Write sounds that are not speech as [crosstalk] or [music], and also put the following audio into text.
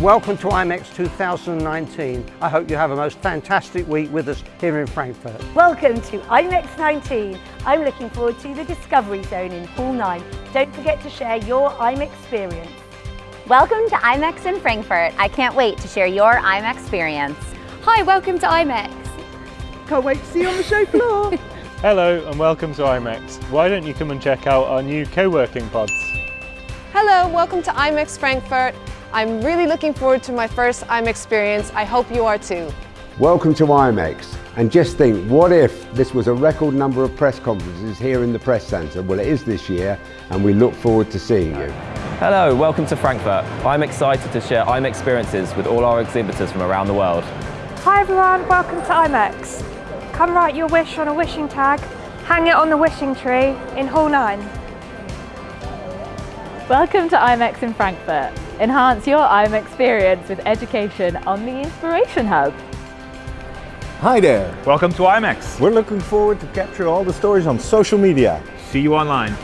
Welcome to IMEX 2019. I hope you have a most fantastic week with us here in Frankfurt. Welcome to IMEX 19. I'm looking forward to the Discovery Zone in Hall 9. Don't forget to share your IMEX experience. Welcome to IMEX in Frankfurt. I can't wait to share your IMEX experience. Hi, welcome to IMEX. Can't wait to see you on the show floor. [laughs] Hello and welcome to IMEX. Why don't you come and check out our new co-working pods? Hello, welcome to IMEX Frankfurt. I'm really looking forward to my first IMEX experience. I hope you are too. Welcome to IMEX. And just think, what if this was a record number of press conferences here in the Press Centre? Well, it is this year, and we look forward to seeing you. Hello, welcome to Frankfurt. I'm excited to share IMEX experiences with all our exhibitors from around the world. Hi everyone, welcome to IMEX. Come write your wish on a wishing tag, hang it on the wishing tree in Hall 9. Welcome to IMEX in Frankfurt. Enhance your IMEX experience with education on the Inspiration Hub. Hi there. Welcome to IMEX. We're looking forward to capture all the stories on social media. See you online.